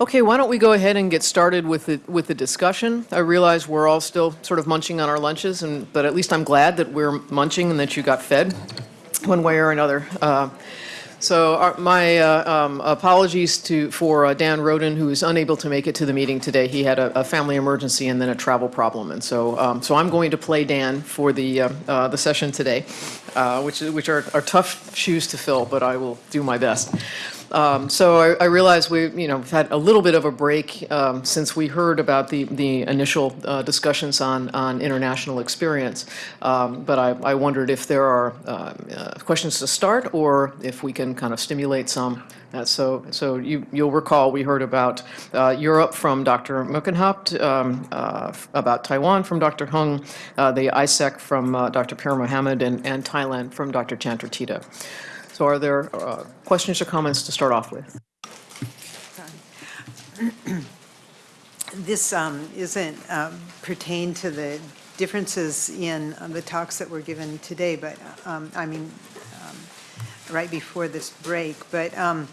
Okay, why don't we go ahead and get started with the, with the discussion? I realize we're all still sort of munching on our lunches, and, but at least I'm glad that we're munching and that you got fed one way or another. Uh, So our- my uh, um, apologies to, for uh, Dan Roden, who is unable to make it to the meeting today. He had a, a family emergency and then a travel problem. And so, um, so I'm going to play Dan for the, uh, uh, the session today, uh, which, which are, are tough shoes to fill, but I will do my best. Um, So I I realize we, you know, have had a little bit of a break um, since we heard about the, the initial uh, discussions on, on international experience. Um, But I, I wondered if there are uh, uh, questions to start or if we can kind of stimulate some. Uh, So, so you, you'll recall, we heard about uh, Europe from Dr. Muckenhaupt, um, uh, about Taiwan from Dr. Hung, the ISEC from Dr. Pierre Mohammed, and, and Thailand from Dr. Chandra Tita. So are there uh, questions or comments to start off with? This um, isn't um, pertain to the differences in uh, the talks that were given today, but, um, I mean, um, right before this break. But um,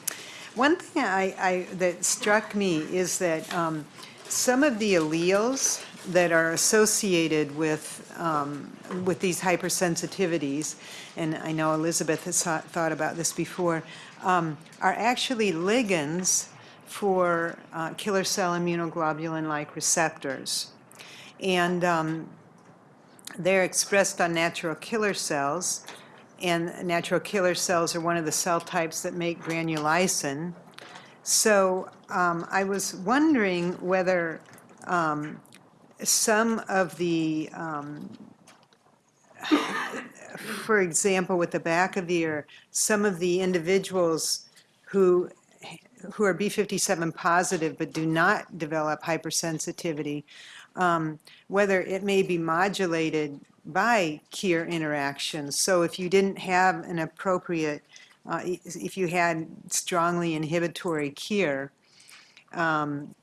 one thing I, I, that struck me is that um, some of the alleles that are associated with, um, with these hypersensitivities, and I know Elizabeth has thought about this before, um, are actually ligands for uh, killer cell immunoglobulin-like receptors. And um, they're expressed on natural killer cells, and natural killer cells are one of the cell types that make granulysin. So um, I was wondering whether um, some of the, um, for example, with the back of the ear, some of the individuals who who are B57 positive but do not develop hypersensitivity, um, whether it may be modulated by KIR interactions. So if you didn't have an appropriate, uh, if you had strongly inhibitory KIR, um,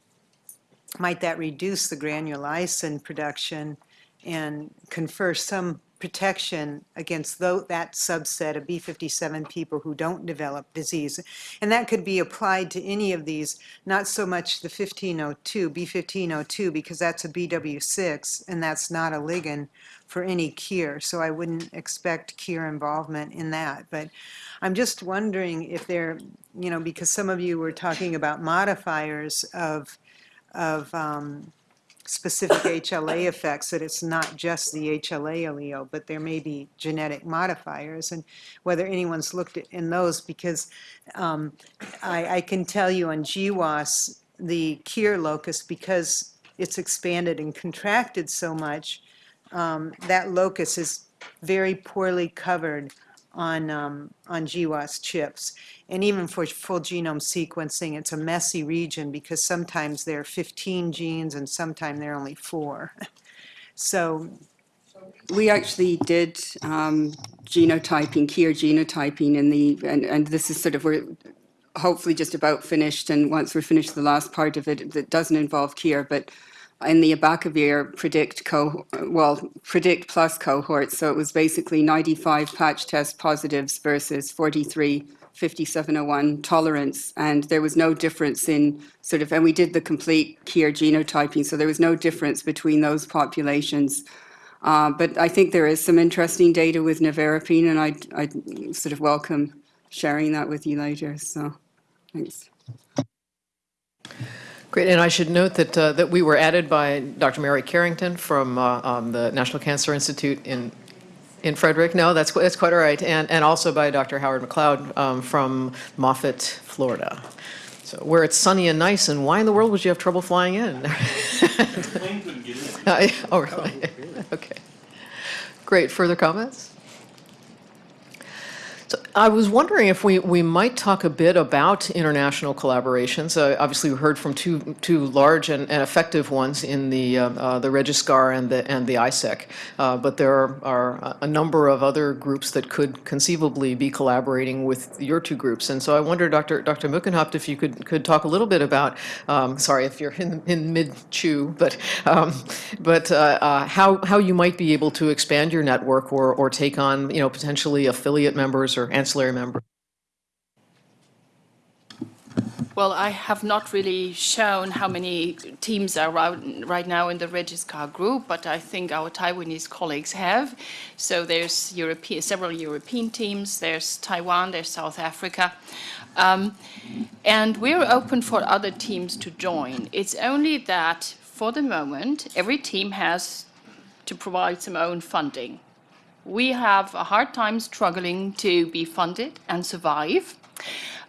might that reduce the granulysin production and confer some protection against that subset of B57 people who don't develop disease. And that could be applied to any of these, not so much the 1502, B1502, because that's a BW6, and that's not a ligand for any cure. So I wouldn't expect cure involvement in that. But I'm just wondering if there, you know, because some of you were talking about modifiers of, of um, specific HLA effects, that it's not just the HLA allele, but there may be genetic modifiers, and whether anyone's looked at in those, because um, I, I can tell you on GWAS, the KIR locus, because it's expanded and contracted so much, um, that locus is very poorly covered on, um, on GWAS chips. And even for full genome sequencing, it's a messy region because sometimes there are 15 genes and sometimes there are only four. So, We actually did um, genotyping, KIR genotyping in the, and, and this is sort of, we're hopefully just about finished, and once we're finished the last part of it, that doesn't involve KIR, but in the Abacavir predict co, well, predict plus cohort, so it was basically 95 patch test positives versus 43 5701 tolerance, and there was no difference in sort of, and we did the complete KIR genotyping, so there was no difference between those populations. Uh, But I think there is some interesting data with nevirapine, and I'd, I'd sort of welcome sharing that with you later, so, thanks. Great, and I should note that, uh, that we were added by Dr. Mary Carrington from uh, um, the National Cancer Institute in, in Frederick. No, that's, that's quite all right, and, and also by Dr. Howard McLeod um, from Moffett, Florida. So where it's sunny and nice, and why in the world would you have trouble flying in? Oh, really? Okay. Great, further comments? I was wondering if we, we might talk a bit about international collaborations. Uh, obviously, we heard from two, two large and, and effective ones in the, uh, uh, the Regiscar and the, and the ISEC. Uh, but there are, are a number of other groups that could conceivably be collaborating with your two groups. And so I wonder, Dr. Dr. Muckenhaupt, if you could, could talk a little bit about, um, sorry if you're in, in mid-chew, but, um, but uh, uh, how, how you might be able to expand your network or, or take on, you know, potentially affiliate members or ancillary members. Well, I have not really shown how many teams are right, right now in the Regiscar group, but I think our Taiwanese colleagues have. So there's European, several European teams, there's Taiwan, there's South Africa. Um, and we're open for other teams to join. It's only that for the moment, every team has to provide some own funding. We have a hard time struggling to be funded and survive.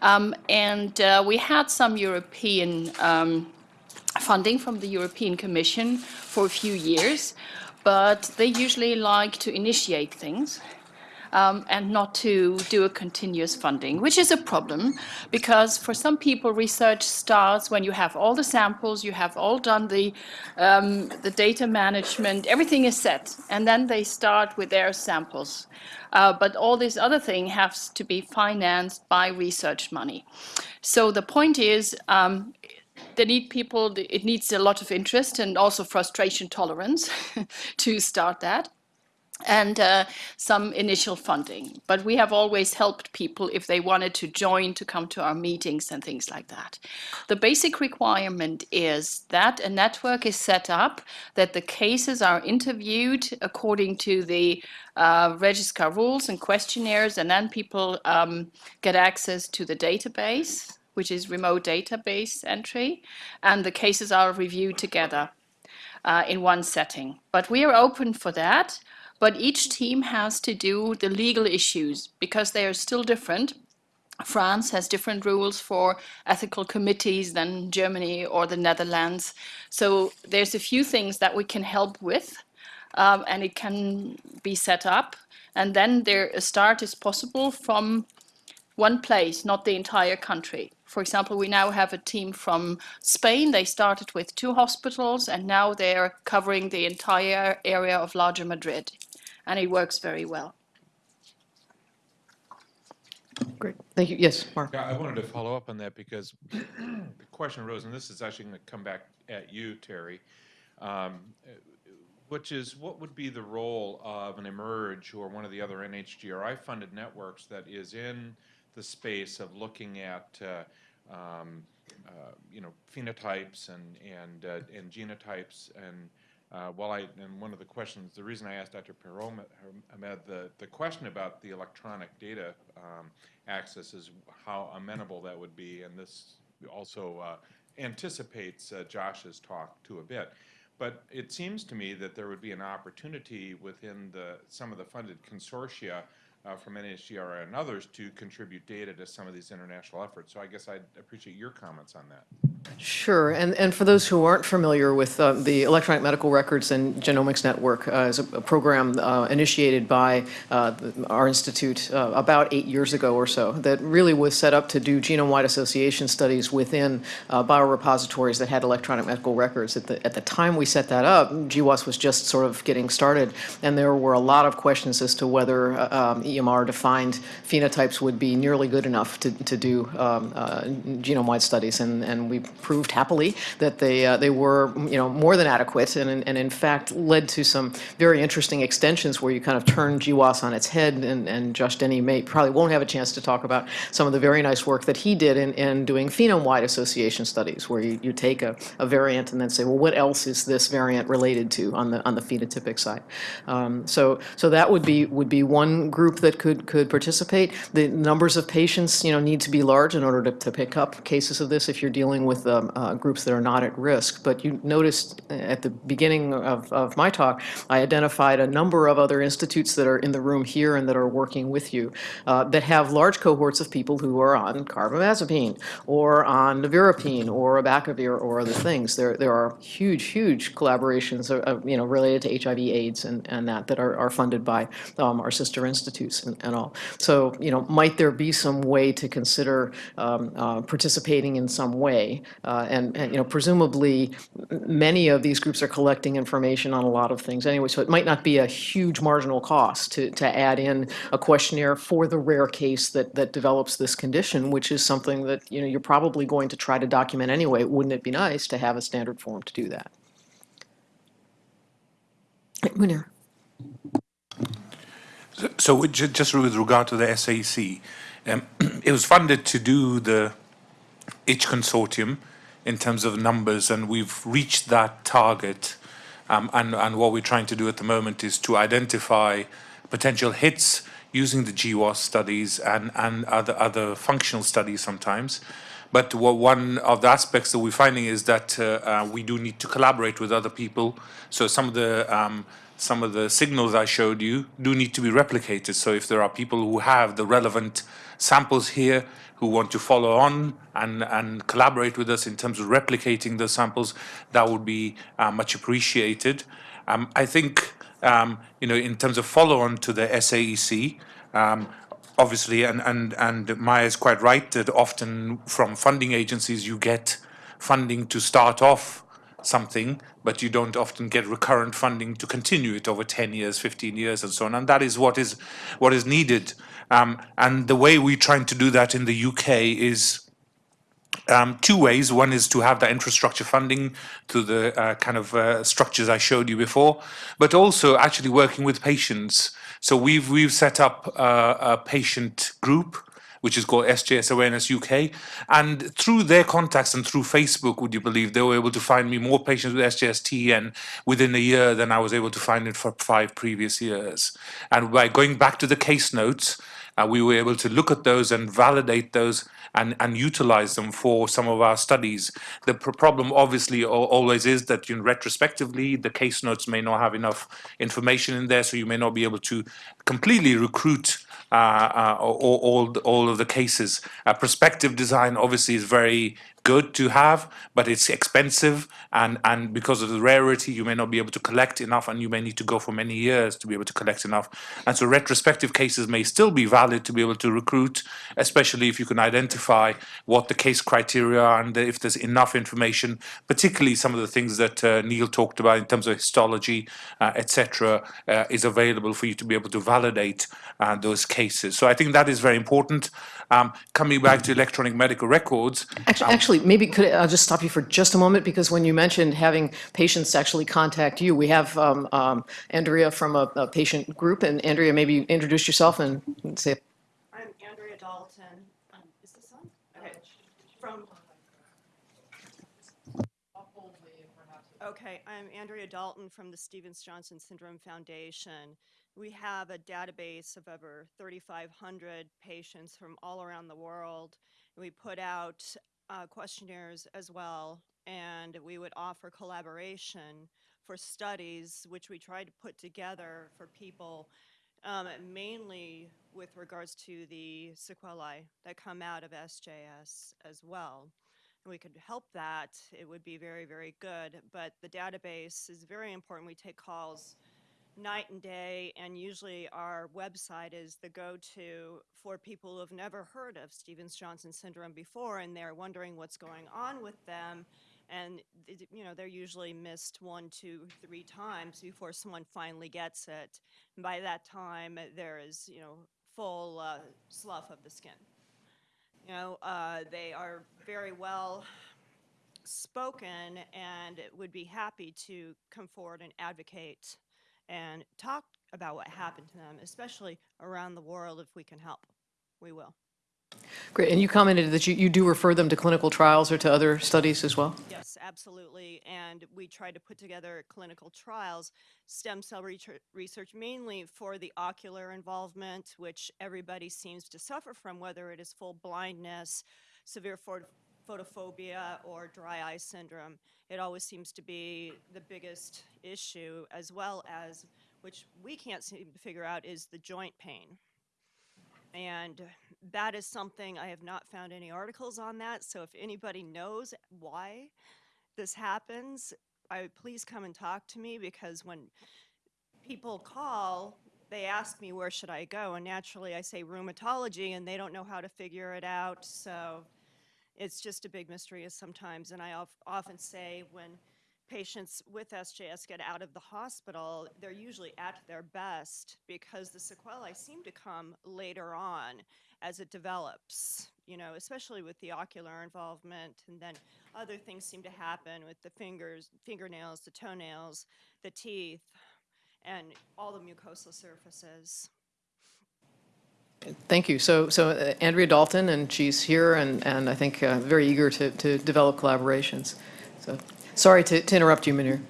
Um, and uh, we had some European um, funding from the European Commission for a few years, but they usually like to initiate things um, and not to do a continuous funding, which is a problem because for some people research starts when you have all the samples, you have all done the, um, the data management, everything is set, and then they start with their samples. Uh, but all this other thing has to be financed by research money. So the point is, um, they need people, it needs a lot of interest and also frustration tolerance to start that and uh, some initial funding. But we have always helped people if they wanted to join to come to our meetings and things like that. The basic requirement is that a network is set up, that the cases are interviewed according to the uh, Regiscar rules and questionnaires, and then people um, get access to the database, which is remote database entry, and the cases are reviewed together. Uh, in one setting. But we are open for that but each team has to do the legal issues because they are still different. France has different rules for ethical committees than Germany or the Netherlands. So there's a few things that we can help with um, and it can be set up. And then there a start is possible from one place, not the entire country. For example, we now have a team from Spain. They started with two hospitals and now they're covering the entire area of larger Madrid and it works very well. Great, thank you. Yes, Mark? Yeah, I wanted to follow up on that because the question arose, and this is actually going to come back at you, Terry, um, which is what would be the role of an Emerge or one of the other NHGRI-funded networks that is in the space of looking at, uh, um, uh, you know, phenotypes and and uh, and genotypes and uh, well, I, and one of the questions, the reason I asked Dr. Perot, Ahmed, the, the question about the electronic data um, access is how amenable that would be, and this also uh, anticipates uh, Josh's talk to a bit. But it seems to me that there would be an opportunity within the, some of the funded consortia uh, from NHGRI and others to contribute data to some of these international efforts. So I guess I'd appreciate your comments on that. Sure, and, and for those who aren't familiar with uh, the Electronic Medical Records and Genomics Network uh, is a, a program uh, initiated by uh, our institute uh, about eight years ago or so that really was set up to do genome-wide association studies within uh, biorepositories that had electronic medical records. At the, at the time we set that up, GWAS was just sort of getting started, and there were a lot of questions as to whether um, EMR-defined phenotypes would be nearly good enough to, to do um, genome-wide studies, and, and we proved happily that they uh, they were you know more than adequate, and and in fact led to some very interesting extensions where you kind of turn GWAS on its head. And, and Josh Denny may probably won't have a chance to talk about some of the very nice work that he did in, in doing phenome-wide association studies, where you, you take a, a variant and then say, well, what else is this variant related to on the on the phenotypic side? Um, so so that would be would be one group that could could participate. The numbers of patients you know need to be large in order to, to pick up cases of this if you're dealing with with um, uh, groups that are not at risk. But you noticed at the beginning of, of my talk, I identified a number of other institutes that are in the room here and that are working with you uh, that have large cohorts of people who are on carbamazepine or on nevirapine or abacavir or other things. There, there are huge, huge collaborations, uh, you know, related to HIV, AIDS, and, and that that are, are funded by um, our sister institutes and, and all. So, you know, might there be some way to consider um, uh, participating in some way uh, and, and, you know, presumably many of these groups are collecting information on a lot of things anyway, so it might not be a huge marginal cost to, to add in a questionnaire for the rare case that, that develops this condition, which is something that, you know, you're probably going to try to document anyway. Wouldn't it be nice to have a standard form to do that? Munir. So ju- just with regard to the SAC, um, it was funded to do the each consortium in terms of numbers, and we've reached that target. Um, and, and what we're trying to do at the moment is to identify potential hits using the GWAS studies and, and other, other functional studies sometimes. But one of the aspects that we're finding is that uh, uh, we do need to collaborate with other people. So some of the um, some of the signals I showed you do need to be replicated. So if there are people who have the relevant samples here who want to follow on and, and collaborate with us in terms of replicating the samples, that would be uh, much appreciated. Um, I think, um, you know, in terms of follow-on to the SAEC, um, obviously, and, and, and Maya is quite right that often from funding agencies you get funding to start off something, but you don't often get recurrent funding to continue it over 10 years, 15 years, and so on. And that is what is what is needed. Um, and the way we're trying to do that in the UK is um, two ways. One is to have that infrastructure funding through the uh, kind of uh, structures I showed you before, but also actually working with patients. So we've we've set up uh, a patient group which is called SJS Awareness UK. And through their contacts and through Facebook, would you believe, they were able to find me more patients with SJS-TEN within a year than I was able to find it for five previous years. And by going back to the case notes, uh, we were able to look at those and validate those and, and utilize them for some of our studies. The pr problem obviously always is that you know, retrospectively the case notes may not have enough information in there, so you may not be able to completely recruit all, all, all of the cases. Uh, prospective design obviously is very good to have, but it's expensive, and, and because of the rarity, you may not be able to collect enough, and you may need to go for many years to be able to collect enough. And so retrospective cases may still be valid to be able to recruit, especially if you can identify what the case criteria are and if there's enough information, particularly some of the things that uh, Neil talked about in terms of histology, uh, etc., uh, is available for you to be able to validate uh, those cases. So I think that is very important. Um, coming back to electronic medical records, Actually, actually, maybe could, I- I'll just stop you for just a moment, because when you mentioned having patients actually contact you, we have um, um, Andrea from a, a patient group, and Andrea, maybe introduce yourself and say, I'm Andrea Dalton. Um, Is this on? Okay. From. Okay, I'm Andrea Dalton from the Stevens Johnson Syndrome Foundation. We have a database of over 3,500 patients from all around the world. We put out uh, questionnaires as well, and we would offer collaboration for studies, which we try to put together for people um, mainly with regards to the sequelae that come out of SJS as well. And we could help that, it would be very, very good. But the database is very important. We take calls night and day, and usually our website is the go-to for people who have never heard of Stevens-Johnson syndrome before, and they're wondering what's going on with them. And, you know, they're usually missed one, two, three times before someone finally gets it. And by that time, there is, you know, full uh, slough of the skin. You know, uh, they are very well spoken and would be happy to come forward and advocate and talk about what happened to them, especially around the world if we can help. We will. great, and you commented that you, you do refer them to clinical trials or to other studies as well? Yes, absolutely. And we try to put together clinical trials, stem cell research, research mainly for the ocular involvement, which everybody seems to suffer from, whether it is full blindness, severe photophobia, or dry eye syndrome. It always seems to be the biggest issue, as well as, which we can't seem to figure out, is the joint pain. And that is something, I have not found any articles on that, so if anybody knows why this happens, I please come and talk to me, because when people call, they ask me, where should I go? And naturally, I say rheumatology, and they don't know how to figure it out, so it's just a big mystery is sometimes, and I of- often say, when patients with SJS get out of the hospital, they're usually at their best because the sequelae seem to come later on as it develops, you know, especially with the ocular involvement. And then other things seem to happen with the fingers, fingernails, the toenails, the teeth, and all the mucosal surfaces. Thank you. So, so uh, Andrea Dalton, and she's here, and, and I think uh, very eager to, to develop collaborations. So, sorry to, to interrupt you, Munir.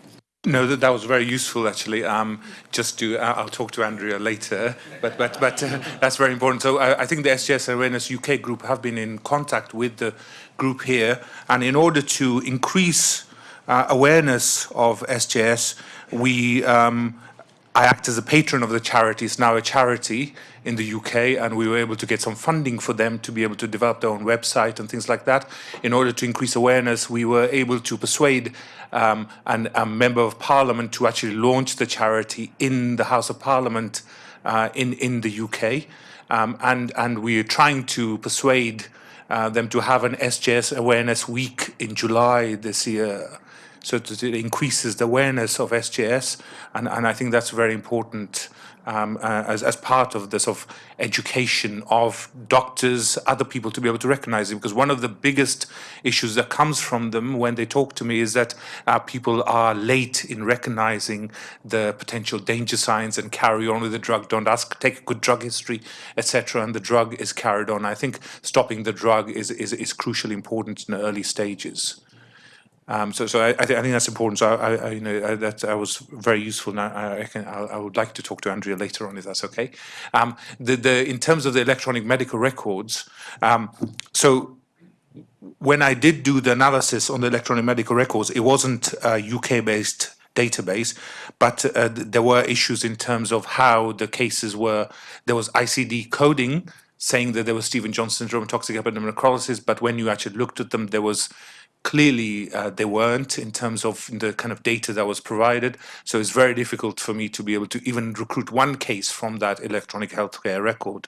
No, that, that was very useful actually. Um, just to, I- I'll talk to Andrea later, but but but uh, that's very important. So I, I think the SGS Awareness UK group have been in contact with the group here, and in order to increase uh, awareness of SGS, we um, I act as a patron of the charity. It's now a charity in the UK, and we were able to get some funding for them to be able to develop their own website and things like that. In order to increase awareness, we were able to persuade um, an, a member of parliament to actually launch the charity in the House of Parliament uh, in in the UK, um, and and we are trying to persuade uh, them to have an SJS awareness week in July this year so that it increases the awareness of SJS, and, and I think that's very important um, uh, as, as part of the sort of education of doctors, other people to be able to recognize it. Because one of the biggest issues that comes from them when they talk to me is that uh, people are late in recognizing the potential danger signs and carry on with the drug, don't ask, take a good drug history, etc. And the drug is carried on. I think stopping the drug is, is, is crucially important in the early stages. Um, so, so I, I, thi- I think that's important. So, I, I you know, that I was very useful. Now, I, can, I, would like to talk to Andrea later on, if that's okay. Um, the, the, in terms of the electronic medical records, um, so when I did do the analysis on the electronic medical records, it wasn't a UK-based database, but uh, th- there were issues in terms of how the cases were. There was ICD coding saying that there was Stephen Johnson syndrome, toxic epidermal necrosis, but when you actually looked at them, there was clearly uh, they weren't in terms of the kind of data that was provided. So it's very difficult for me to be able to even recruit one case from that electronic healthcare record.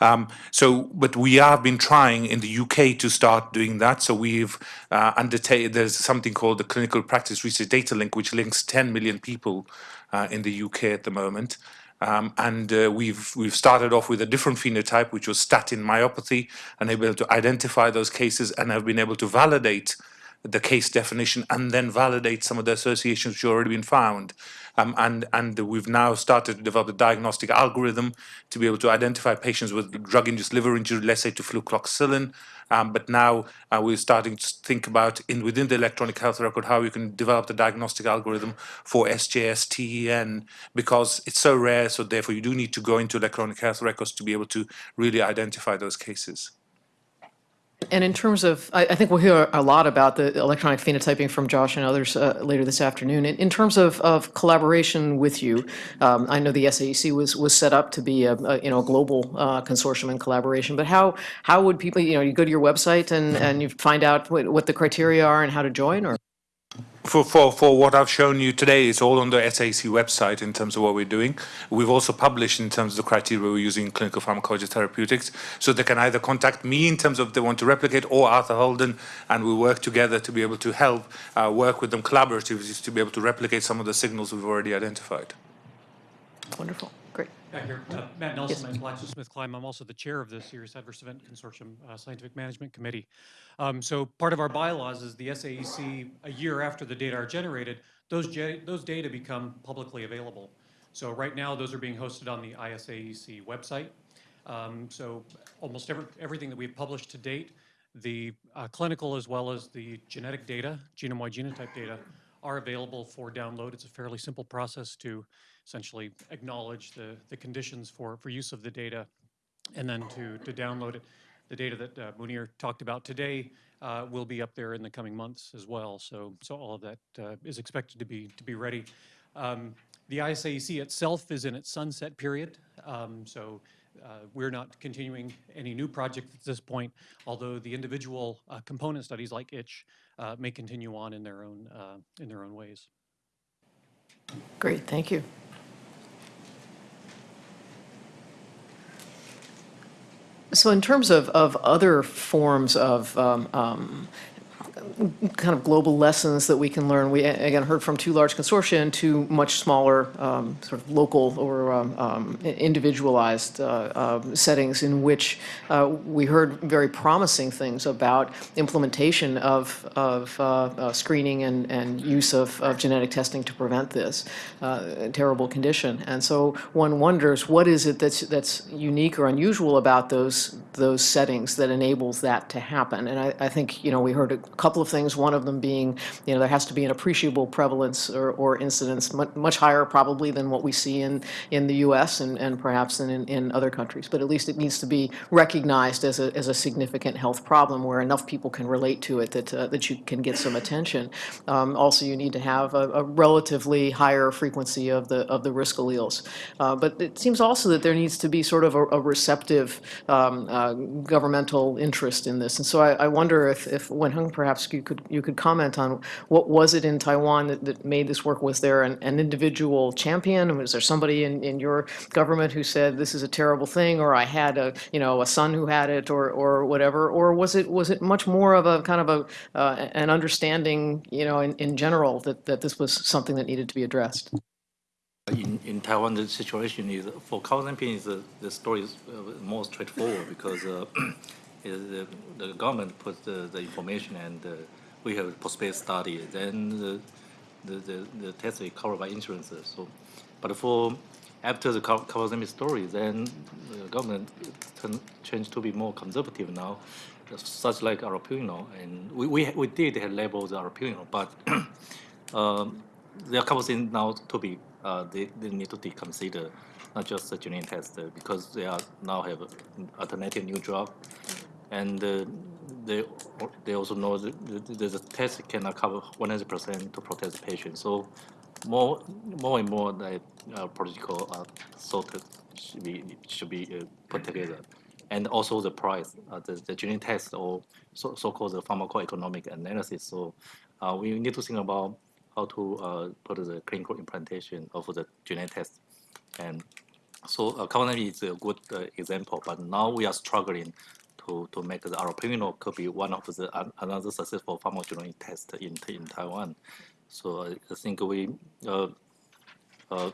Um, so, but we have been trying in the UK to start doing that. So we've uh, undertaken, there's something called the Clinical Practice Research Data Link, which links 10 million people uh, in the UK at the moment. Um, and uh, we've we've started off with a different phenotype, which was statin myopathy, and able to identify those cases, and have been able to validate the case definition, and then validate some of the associations which have already been found. Um, and and we've now started to develop a diagnostic algorithm to be able to identify patients with drug-induced liver injury, let's say to flucloxacillin. Um, but now uh, we're starting to think about in within the electronic health record how we can develop the diagnostic algorithm for SJS TEN because it's so rare. So therefore, you do need to go into electronic health records to be able to really identify those cases. And in terms of, I, I think we'll hear a lot about the electronic phenotyping from Josh and others uh, later this afternoon. In, in terms of, of collaboration with you, um, I know the SAEC was, was set up to be a, a you know, a global uh, consortium and collaboration, but how, how would people, you know, you go to your website and, and you find out what, what the criteria are and how to join, or? For, for, for what I've shown you today, it's all on the SAC website in terms of what we're doing. We've also published in terms of the criteria we're using in clinical pharmacology therapeutics. So they can either contact me in terms of they want to replicate or Arthur Holden, and we work together to be able to help uh, work with them collaboratively to be able to replicate some of the signals we've already identified. Wonderful. Back here, uh, Matt Nelson, I'm GlaxoSmithKline. I'm also the chair of the Serious Adverse Event Consortium uh, Scientific Management Committee. Um, So part of our bylaws is the SAEC, a year after the data are generated, those, those data become publicly available. So right now, those are being hosted on the ISAEC website. Um, So almost every, everything that we've published to date, the uh, clinical as well as the genetic data, genome-wide genotype data, are available for download. It's a fairly simple process to essentially acknowledge the, the conditions for, for use of the data and then to, to download it. The data that uh, Munir talked about today uh, will be up there in the coming months as well. So, so all of that uh, is expected to be, to be ready. Um, the ISAEC itself is in its sunset period. Um, so uh, we're not continuing any new projects at this point, although the individual uh, component studies like itch uh, may continue on in their own, uh, in their own ways. Great, thank you. So in terms of, of other forms of um, um, kind of global lessons that we can learn. We, again, heard from two large consortia and two much smaller, um, sort of local or um, um, individualized uh, uh, settings in which uh, we heard very promising things about implementation of, of uh, uh, screening and, and use of, of genetic testing to prevent this uh, terrible condition. And so one wonders, what is it that's, that's unique or unusual about those, those settings that enables that to happen? And I, I think, you know, we heard a couple of things, one of them being, you know, there has to be an appreciable prevalence or, or incidence, much, higher probably than what we see in, in the US and, and perhaps in, in other countries. But at least it needs to be recognized as a, as a significant health problem where enough people can relate to it that, uh, that you can get some attention. Um, also, you need to have a, a relatively higher frequency of the, of the risk alleles. Uh, but it seems also that there needs to be sort of a, a receptive um, uh, governmental interest in this. And so I, I wonder if, if Wenheng, perhaps you could, you could comment on what was it in Taiwan that, that made this work? Was there an, an individual champion? Was there somebody in, in your government who said this is a terrible thing, or I had a, you know, a son who had it, or, or whatever? Or was it, was it much more of a kind of a, uh, an understanding, you know, in, in general that, that this was something that needed to be addressed? In, in Taiwan, the situation is for is uh, the story is uh, more straightforward because uh, the, the government put the, the information and uh, we have a prospect study. Then the, the, the, the test is covered by insurances. So, but for after the Ka- Kawasami story, then the government turn, changed to be more conservative now, such like Arapino. And we, we, we did have labels Arapino, but um, there are a couple things now to be uh, they, they need to be considered, not just the genetic test, because they are now have alternative new drug, and uh, they they also know that the, the, test cannot cover 100% to protect the patient. So more more and more the uh, protocol uh, sorted should be should be uh, put together, and also the price, uh, the the genetic test or so so called the pharmacoeconomic analysis. So uh, we need to think about how to uh, put the clinical implantation of the genetic test. And so uh, Kawanami is a good uh, example, but now we are struggling to, to make the arapinol could be one of the an- another successful pharmacogenomic test in, in Taiwan. So I, I think we, uh, uh,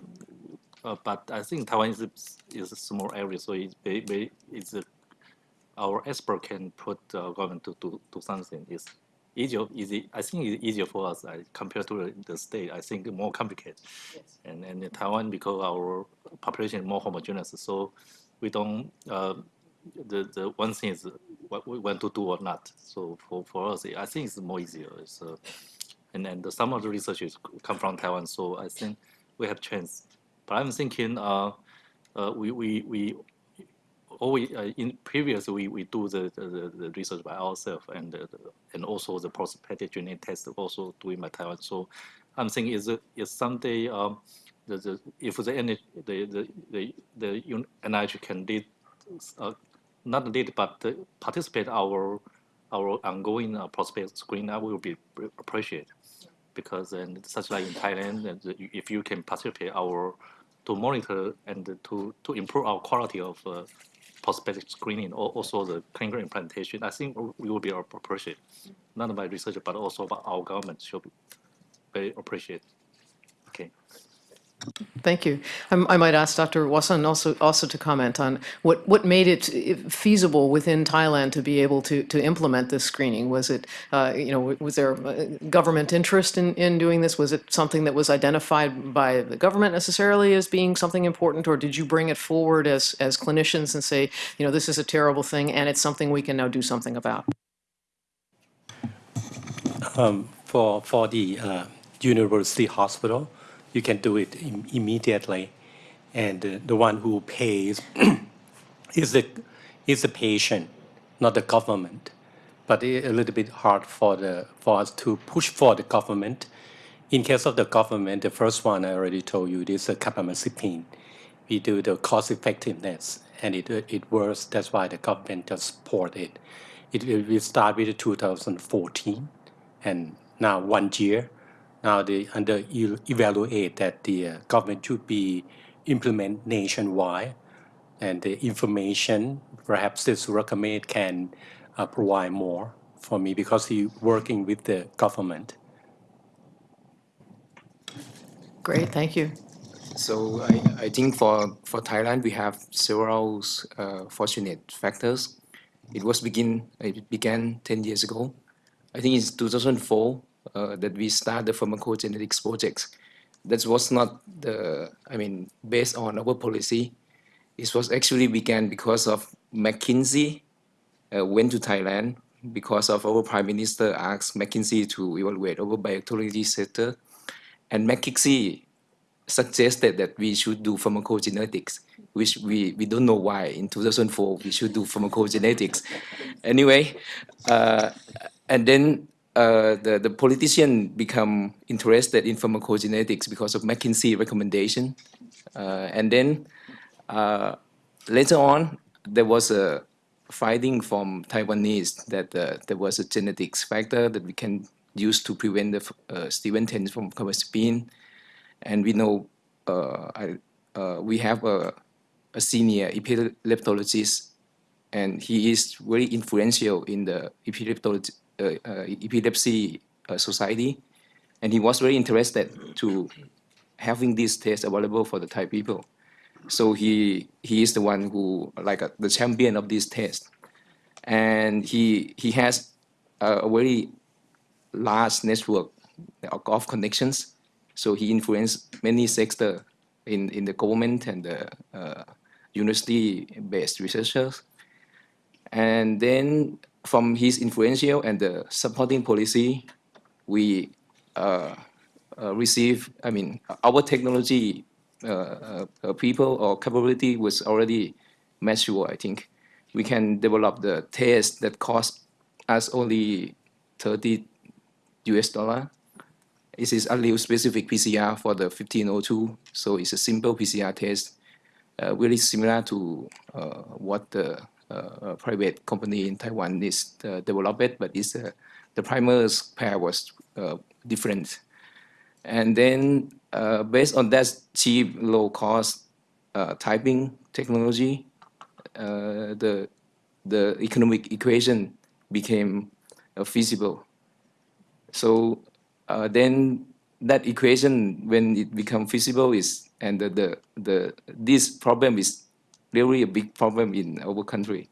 uh, but I think Taiwan is, a- is a small area, so it's it's a, our expert can put uh, government to, to, to something. It's easier, easy. I think it's easier for us uh, compared to the, state. I think more complicated. And and in Taiwan because our population is more homogeneous, so we don't. The the one thing is what we want to do or not. So for, for us, I think it's more easier. It's, uh, and then the, some of the researchers come from Taiwan, so I think we have chance. But I'm thinking, uh, uh, we we we always uh, in previous we, we do the, the, the research by ourselves and uh, and also the prospective genetic test also doing by Taiwan. So I'm thinking is is someday um, the, the if the the the the, the NIH can lead uh, not lead but participate our our ongoing uh, prospect screen, will be appreciated because then such like in Thailand, and if you can participate our to monitor and to to improve our quality of uh, prospective screening, or also the clinical implementation, I think we will be appreciated, not by researcher but also by our government should be very appreciated. Okay. Thank you. I'm- I might ask Dr. Wasan also, also to comment on what, what made it feasible within Thailand to be able to, to implement this screening? Was it, uh, you know, was there uh, government interest in, in doing this? Was it something that was identified by the government necessarily as being something important? Or did you bring it forward as, as clinicians and say, you know, this is a terrible thing and it's something we can now do something about? for for the uh, university hospital, you can do it Im- immediately, and uh, the one who pays is the is the patient, not the government. But a little bit hard for the for us to push for the government. In case of the government, the first one I already told you is the carbamazepine. We do the cost effectiveness, and it it works. That's why the government just support it. It, it we start with 2014 and now one year. Now they under evaluate that the uh, government should be implement nationwide, and the information perhaps this recommend can uh, provide more for me because he working with the government. Great, thank you. So I, I think for, for Thailand, we have several uh, fortunate factors. It was begin, it began 10 years ago. I think it's 2004 uh, that we started the pharmacogenetics projects. That was not the, I mean, based on our policy. It was actually began because of McKinsey uh, went to Thailand because of our prime minister asked McKinsey to evaluate our biotechnology sector. And McKinsey suggested that we should do pharmacogenetics, which we, we don't know why in 2004 we should do pharmacogenetics. Anyway, uh, and then uh, the, the politician become interested in pharmacogenetics because of McKinsey recommendation. Uh, and then uh, later on, there was a finding from Taiwanese that uh, there was a genetics factor that we can use to prevent the uh, 10 from carbamazepine and we know uh, I, we have a, a senior epileptologist, and he is very influential in the epileptology, epilepsy uh, society, and he was very interested to having this test available for the Thai people. So he he is the one who like uh, the champion of this test, and he he has a, a very large network of, of connections so he influenced many sectors in, in the government and the uh, university-based researchers. And then from his influential and the supporting policy, we uh, uh, receive, I mean, our technology uh, uh, people or capability was already mature, I think. We can develop the test that cost us only 30 US dollar it is allele specific PCR for the 1502, so it's a simple PCR test, uh, really similar to uh, what the uh, private company in Taiwan is uh, developed, but it's, uh, the primer's pair was uh, different. And then uh, based on that cheap, low cost uh, typing technology, the, the economic equation became feasible. So then that equation, when it become feasible, is and the, the, the this problem is really a big problem in our country.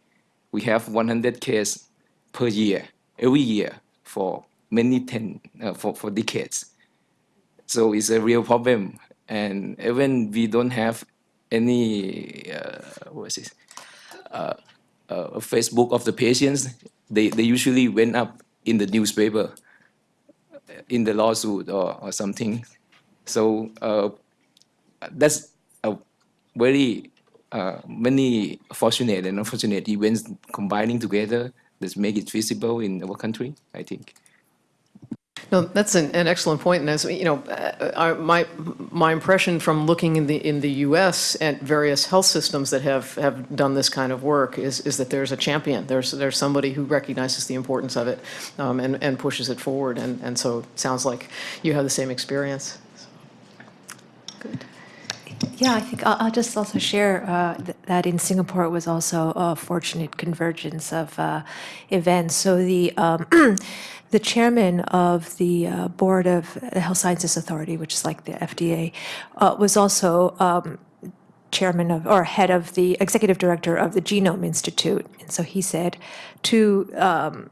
We have 100 cases per year, every year for many ten uh, for for decades. So it's a real problem, and even we don't have any uh, what is this? Uh, uh, Facebook of the patients. They they usually went up in the newspaper in the lawsuit or, or something. So uh, that's a very uh, many fortunate and unfortunate events combining together that make it feasible in our country, I think. No, that's an, an excellent point, and as, you know, uh, my, my impression from looking in the, in the US at various health systems that have, have done this kind of work is, is that there's a champion, there's, there's somebody who recognizes the importance of it um, and, and pushes it forward, and, and so it sounds like you have the same experience. Good. Yeah, I think I'll, I'll just also share uh, th- that in Singapore it was also a fortunate convergence of uh, events. So the um, the chairman of the uh, board of the Health Sciences Authority, which is like the FDA, uh, was also um, chairman of or head of the executive director of the Genome Institute, and so he said to um,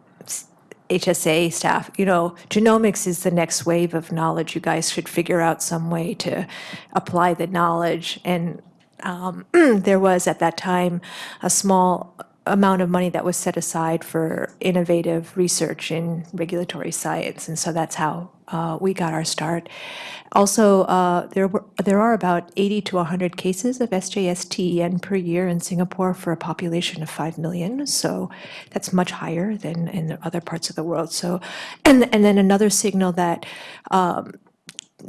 HSA staff, you know, genomics is the next wave of knowledge. You guys should figure out some way to apply the knowledge. And um, there was at that time a small amount of money that was set aside for innovative research in regulatory science. And so that's how uh, we got our start. Also, uh, there were there are about 80 to 100 cases of SJS-TEN per year in Singapore for a population of 5 million. So that's much higher than in other parts of the world. So, and and then another signal that um,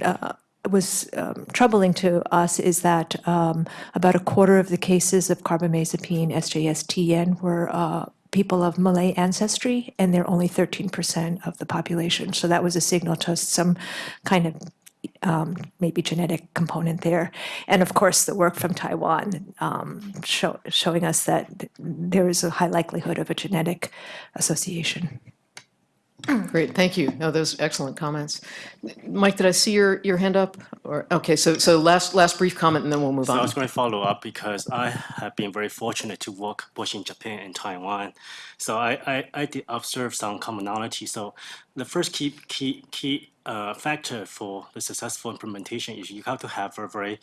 uh, was um, troubling to us is that um, about a quarter of the cases of carbamazepine SJS-TEN were uh, people of Malay ancestry, and they're only 13% of the population. So that was a signal to us some kind of um, maybe genetic component there. And of course, the work from Taiwan um, show, showing us that there is a high likelihood of a genetic association. Great, thank you. No, those excellent comments. Mike, did I see your, your hand up? Or, okay, so, so last, last brief comment and then we'll move So I was going to follow up because I have been very fortunate to work both in Japan and Taiwan. So I, I, I did observe some commonality. So the first key key key uh, factor for the successful implementation is you have to have a very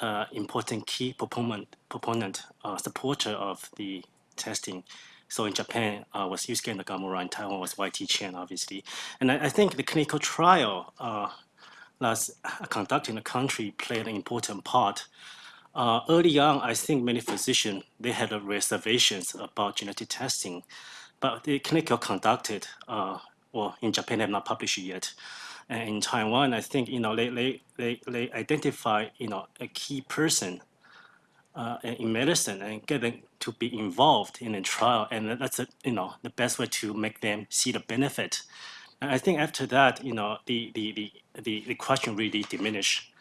uh, important key proponent proponent uh, supporter of the testing. So in Japan uh, was Yusuke Nagamura, in Taiwan was YT Chen, obviously. And I, I think the clinical trial uh, that's conducted in the country played an important part. Uh, early on, I think many physicians, they had uh, reservations about genetic testing, but the clinical conducted, uh, well, in Japan, they have not published it yet. And in Taiwan, I think, you know, they, they, they, they identify, you know, a key person uh, in medicine and get them to be involved in a trial. And that's, a, you know, the best way to make them see the benefit. And I think after that, you know, the, the, the, the, the question really diminished.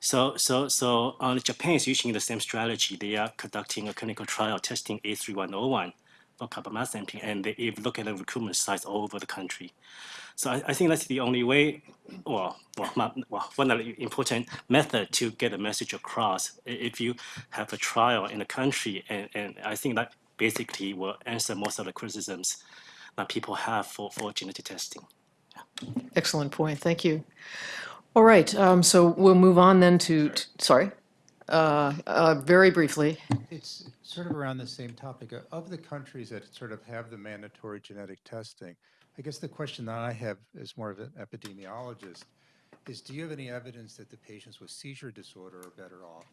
So, so, so uh, Japan is using the same strategy. They are conducting a clinical trial testing A3101 for carbamazepine, and they look at the recruitment sites all over the country. So I, I think that's the only way, well, well, not, well, one of the important method to get a message across. If you have a trial in a country, and, and I think that basically will answer most of the criticisms that people have for, for genetic testing. Excellent point, thank you. All right, um, so we'll move on then to, t- sorry, uh, uh, very briefly. It's sort of around the same topic. Uh, Of the countries that sort of have the mandatory genetic testing, I guess the question that I have as more of an epidemiologist is, do you have any evidence that the patients with seizure disorder are better off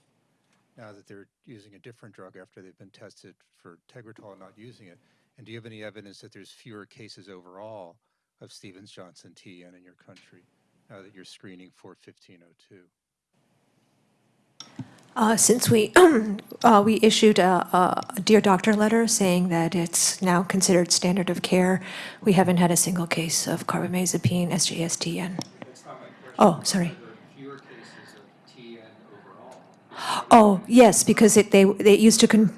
now that they're using a different drug after they've been tested for Tegretol and not using it? And do you have any evidence that there's fewer cases overall of Stevens-Johnson TN in your country now that you're screening for 1502? Uh, Since we, uh, we issued a a Dear Doctor letter saying that it's now considered standard of care, we haven't had a single case of carbamazepine, SJSTN. Oh, sorry. Fewer cases of TN overall. Oh, yes, because it, they, they used to, con-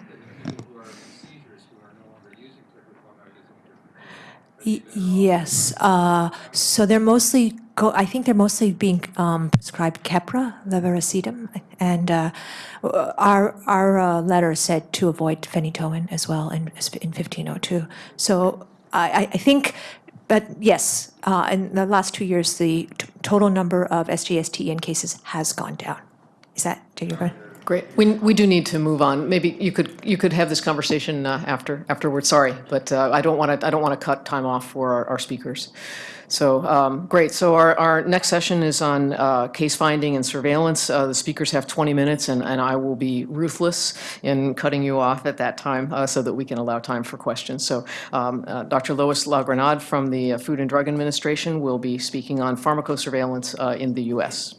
yes. uh, So they're mostly, go. I think they're mostly being um, prescribed Keppra, levetiracetam. And uh, our, our uh, letter said to avoid phenytoin as well in, in 1502. So I, I- think, but yes, uh, in the last two years, the total number of SJSTN cases has gone down. Is that, do you agree? Great. We, we do need to move on. Maybe you could, you could have this conversation uh, after, afterwards, sorry. But uh, I don't want to, I don't want to cut time off for our, our speakers. So, um, great. So our, our next session is on uh, case finding and surveillance. Uh, The speakers have 20 minutes, and, and I will be ruthless in cutting you off at that time uh, so that we can allow time for questions. So um, uh, Dr. Lois LaGrenade from the Food and Drug Administration will be speaking on pharmacosurveillance uh, in the U.S.